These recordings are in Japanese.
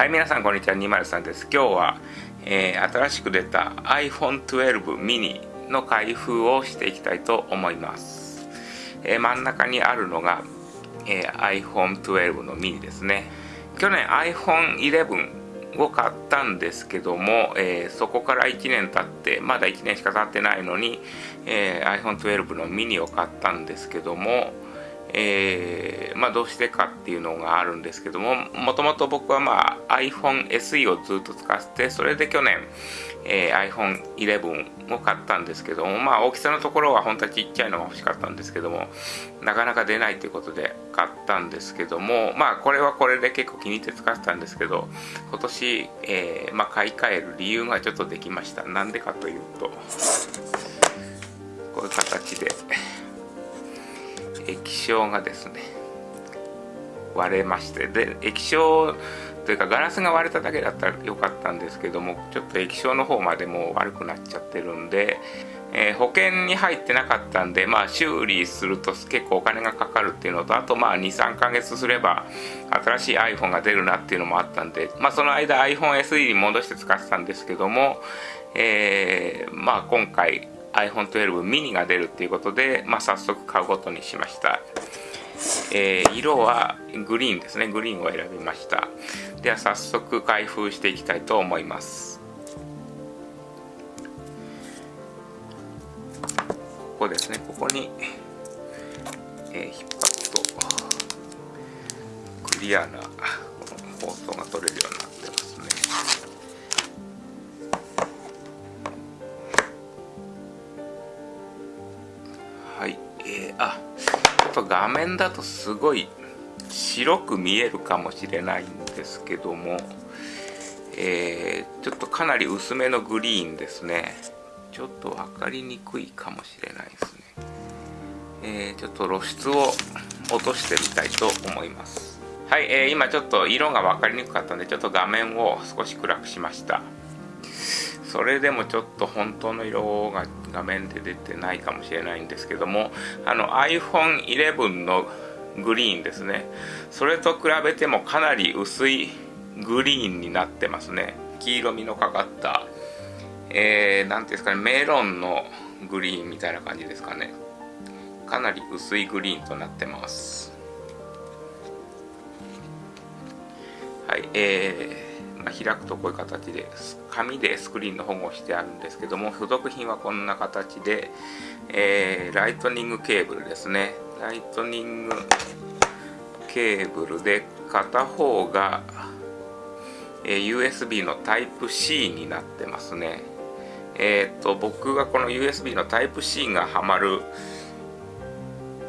はい皆さんこんにちは。203です。今日は、えー、新しく出た iPhone12 mini の開封をしていきたいと思います、えー、真ん中にあるのが、えー、iPhone12 の mini ですね。去年 iPhone11 を買ったんですけども、え、そこから1年経ってまだ1年しか経ってないのに、え、iPhone12 の mini を買ったんですけどもえー、まあ、どうしてかっていうのがあるんですけどももともと僕は、まあ、iPhone SE をずっと使ってそれで去年、えー、iPhone11 を買ったんですけども、まあ、大きさのところは本当はちっちゃいのが欲しかったんですけどもなかなか出ないということで買ったんですけどもまあこれはこれで結構気に入って使ってたんですけど今年、えー、まあ、買い替える理由がちょっとできましたなんでかというとこういう形で。液晶がですね割れましてで液晶というかガラスが割れただけだったらよかったんですけどもちょっと液晶の方までもう悪くなっちゃってるんで、えー、保険に入ってなかったんでまあ修理すると結構お金がかかるっていうのとあとまあ23ヶ月すれば新しい iPhone が出るなっていうのもあったんでまあその間 iPhone SE に戻して使ってたんですけども、えー、まあ今回 iPhone12 mini が出るっていうことで、まあ、早速買うことにしました、えー、色はグリーンですね。グリーンを選びました。では早速開封していきたいと思います。ここですね。ここに、えー、引っ張るとクリアなこの包装が取れるようになってますあっと画面だとすごい白く見えるかもしれないんですけども、えー、ちょっとかなり薄めのグリーンですね。ちょっと分かりにくいかもしれないですね、えー、ちょっと露出を落としてみたいと思います。はい、えー、今ちょっと色が分かりにくかったんでちょっと画面を少し暗くしました。それでもちょっと本当の色が画面で出てないかもしれないんですけどもあの iPhone11 のグリーンですね。それと比べてもかなり薄いグリーンになってますね。黄色みのかかったえー、ていうんですかねメロンのグリーンみたいな感じですかね。かなり薄いグリーンとなってます。はいえーまあ、開くとこういう形で紙でスクリーンの保護してあるんですけども付属品はこんな形で、えー、ライトニングケーブルですね。ライトニングケーブルで片方が、えー、USB のタイプ C になってますね。えっ、と僕がこの USB のタイプ C がはまる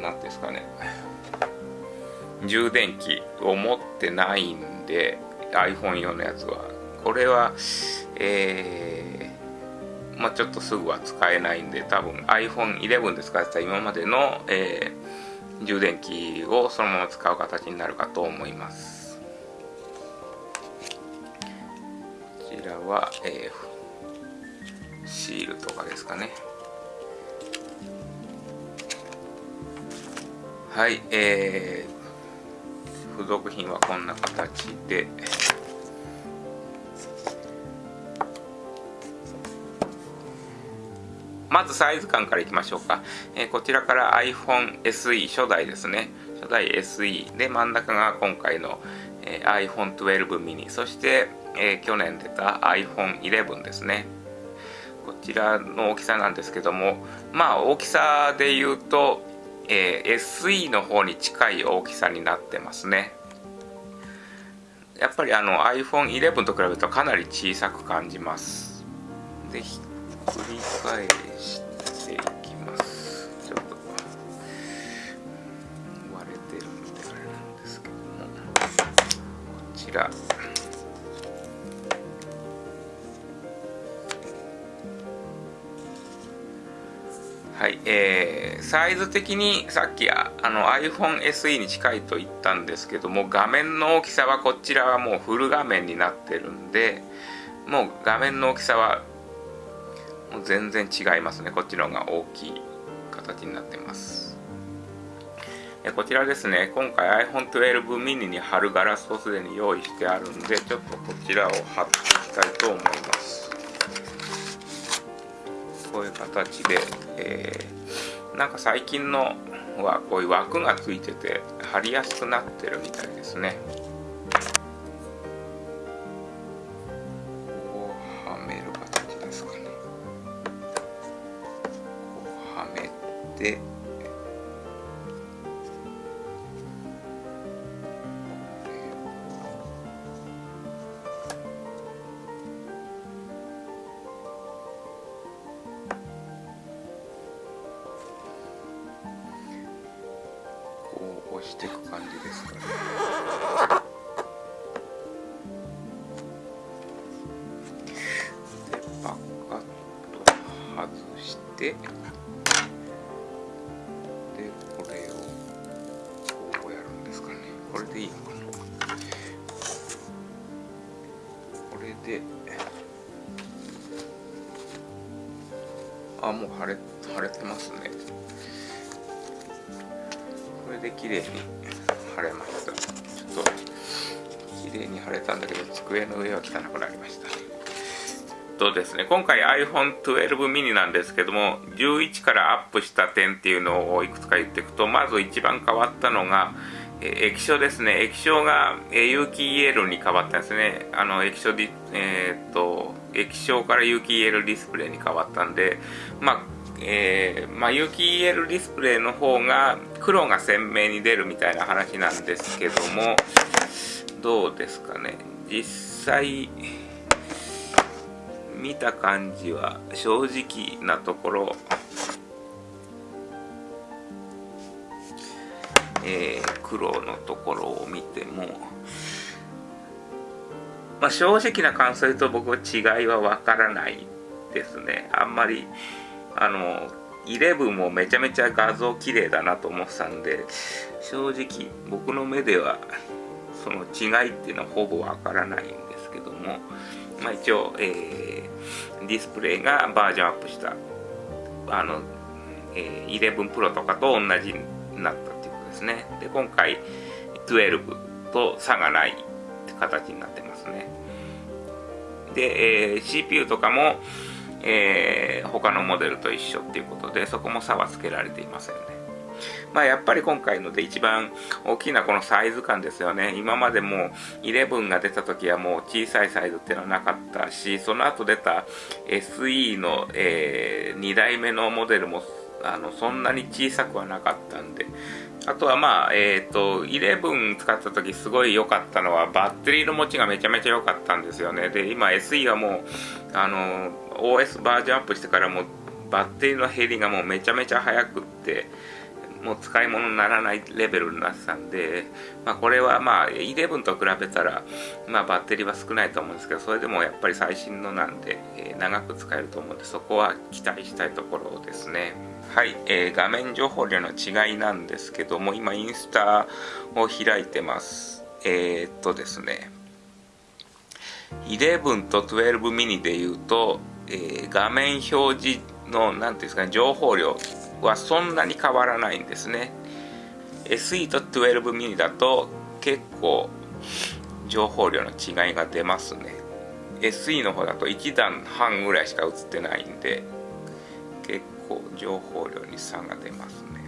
何ですかね。充電器を持ってないんで iPhone 用のやつは。これはえー、まあ、ちょっとすぐは使えないんで多分 iPhone11 で使ってた今までの、えー、充電器をそのまま使う形になるかと思います。こちらは、えー、シールとかですかね。はいえー、付属品はこんな形で。まずサイズ感からいきましょうか、えー、こちらから iPhone SE 初代ですね。初代 SE で真ん中が今回の、えー、iPhone12 mini そして、えー、去年出た iPhone11 ですね。こちらの大きさなんですけどもまあ大きさで言うと、えー、SE の方に近い大きさになってますね。やっぱりあの iPhone11 と比べるとかなり小さく感じます。で繰り返していきますちょっと割れてるんであれなんですけどもこちら。はい、えー、サイズ的にさっきあの iPhone SE に近いと言ったんですけども画面の大きさはこちらはもうフル画面になってるんでもう画面の大きさは全然違いますね。こっちの方が大きい形になってます。えこちらですね。今回 iPhone 12 mini に貼るガラスをすでに用意してあるんでちょっとこちらを貼っていきたいと思います。こういう形で、えー、なんか最近のはこういう枠がついてて貼りやすくなってるみたいですね。めてしていく感じですかね。でパカッと外してあもう腫れ腫れてますね。これで綺麗に貼れました。ちょっと綺麗に貼れたんだけど机の上は汚くなりましたとですね今回 iPhone12 mini なんですけども11からアップした点っていうのをいくつか言っていくとまず一番変わったのが液晶ですね。液晶が有機 EL に変わったんですね。あの液晶でえー、っと液晶から有機 EL ディスプレイに変わったんでまあえー、まあ、有機 EL ディスプレイの方が黒が鮮明に出るみたいな話なんですけどもどうですかね。実際見た感じは正直なところえー、黒のところを見ても、まあ、正直な感想言うと僕は違いはわからないですね。あんまりあの11もめちゃめちゃ画像綺麗だなと思ってたんで正直僕の目ではその違いっていうのはほぼわからないんですけども、まあ、一応、えー、ディスプレイがバージョンアップしたあの、えー、11 Pro とかと同じになったですね。で今回12と差がないって形になってますね。で、えー、CPU とかもえー、他のモデルと一緒っていうことでそこも差はつけられていませんね。まあやっぱり今回ので一番大きなこのサイズ感ですよね。今までも11が出た時はもう小さいサイズっていうのはなかったしその後出た SE の、えー、2代目のモデルもあのそんなに小さくはなかったんであとはまあ、えっ、ー、と、11使った時すごい良かったのは、バッテリーの持ちがめちゃめちゃ良かったんですよね。で、今 SE はもう、あの、OS バージョンアップしてからもう、バッテリーの減りがもうめちゃめちゃ早くって、もう使い物にならないレベルになってたんで、まあ、これはまあ11と比べたら、まあ、バッテリーは少ないと思うんですけどそれでもやっぱり最新のなんで、えー、長く使えると思うんでそこは期待したいところですね。はい、えー、画面情報量の違いなんですけども今インスタを開いてます。えー、っとですね。11と12ミニでいうと、えー、画面表示の何ていうんですかね情報量。はそんなに変わらないんですね。SE と12ミニだと結構情報量の違いが出ますね。SE の方だと1段半ぐらいしか映ってないんで結構情報量に差が出ますね。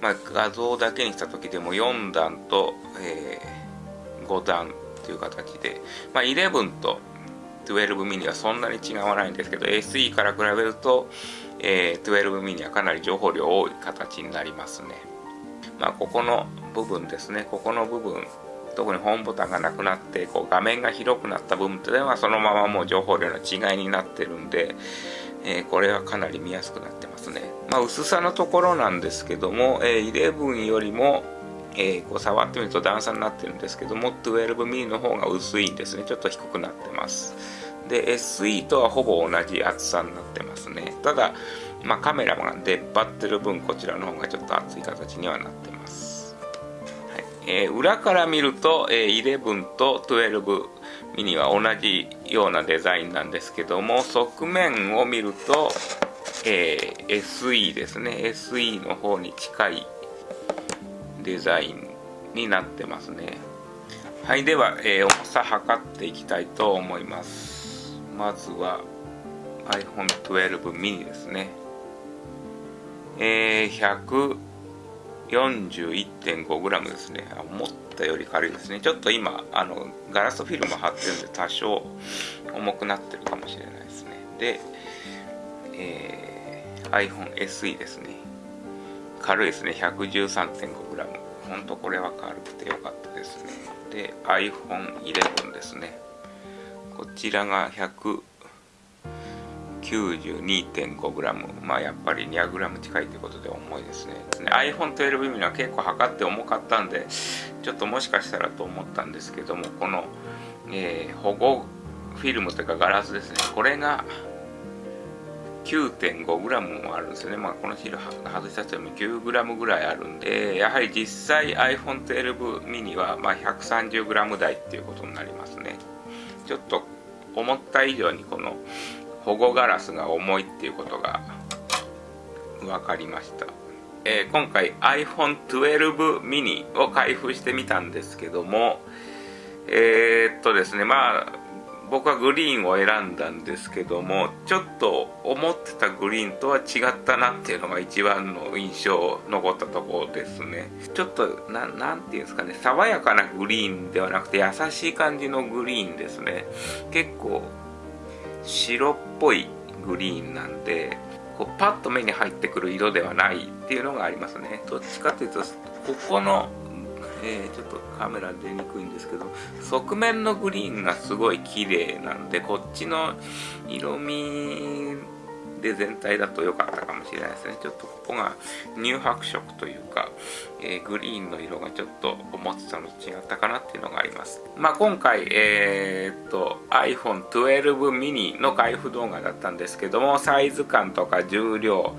まあ画像だけにした時でも4段と、えー、5段という形で、まあ、11と12ミニはそんなに違わないんですけど SE から比べると、えー、12ミニはかなり情報量多い形になりますね。まあここの部分ですね。ここの部分特にホームボタンがなくなってこう画面が広くなった部分っていうのはそのままもう情報量の違いになってるんで、えー、これはかなり見やすくなってますね。まあ薄さのところなんですけども、えー、11よりもえー、こう触ってみると段差になってるんですけども 12mm の方が薄いんですね。ちょっと低くなってます。で SE とはほぼ同じ厚さになってますね。ただ、まあ、カメラが出っ張ってる分こちらの方がちょっと厚い形にはなってます、はい。えー、裏から見ると、えー、11と12ミニは同じようなデザインなんですけども側面を見ると、えー、SE ですね。SE の方に近いデザインになってますね。はいでは、えー、重さ測っていきたいと思います。まずは iPhone 12 mini ですね。えー、141.5g ですね。思ったより軽いですね。ちょっと今あのガラスフィルム貼ってるんで多少重くなってるかもしれないですね。で、えー、iPhone SE ですね。軽いですね。113.5g ほんとこれは軽くてよかったですね。で iPhone11 ですね。こちらが 192.5g まあやっぱり 200g 近いということで重いですね。iPhone12 mini は結構測って重かったんでちょっともしかしたらと思ったんですけどもこの、えー、保護フィルムというかガラスですね。これが 9.5g もあるんですよね、まあ、このシール外したとても 9g ぐらいあるんでやはり実際 iPhone12 mini はま 130g 台っていうことになりますね。ちょっと思った以上にこの保護ガラスが重いっていうことが分かりました、えー、今回 iPhone12 mini を開封してみたんですけどもえー、っとですねまあ僕はグリーンを選んだんですけどもちょっと思ってたグリーンとは違ったなっていうのが一番の印象残ったところですね。ちょっとななんていうんですかね爽やかなグリーンではなくて優しい感じのグリーンですね。結構白っぽいグリーンなんでこうパッと目に入ってくる色ではないっていうのがありますね。どっちかというとここの、え、ちょっとカメラ出にくいんですけど側面のグリーンがすごい綺麗なんでこっちの色味で全体だと良かったかもしれないですね。ちょっとここが乳白色というか、えー、グリーンの色がちょっと思ってたのと違ったかなっていうのがあります。まあ今回えー、っと iPhone12 mini の開封動画だったんですけどもサイズ感とか重量、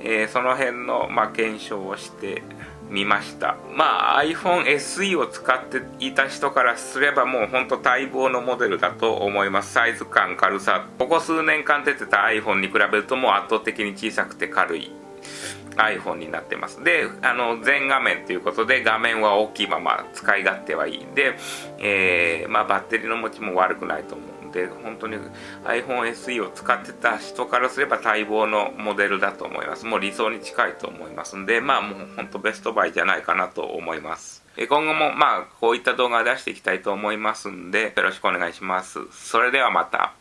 えー、その辺の、まあ、検証をして見ました。まあ iPhone SE を使っていた人からすればもうほんと待望のモデルだと思います。サイズ感軽さ。ここ数年間出てた iPhone に比べるともう圧倒的に小さくて軽い iPhone になってます。であの全画面ということで画面は大きいまま使い勝手はいいで、えー、まあ、バッテリーの持ちも悪くないと思う。で本当に iPhone SE を使ってた人からすれば待望のモデルだと思います。もう理想に近いと思います。んでまあもう本当ベストバイじゃないかなと思います。今後もまあこういった動画を出していきたいと思いますんでよろしくお願いします。それではまた。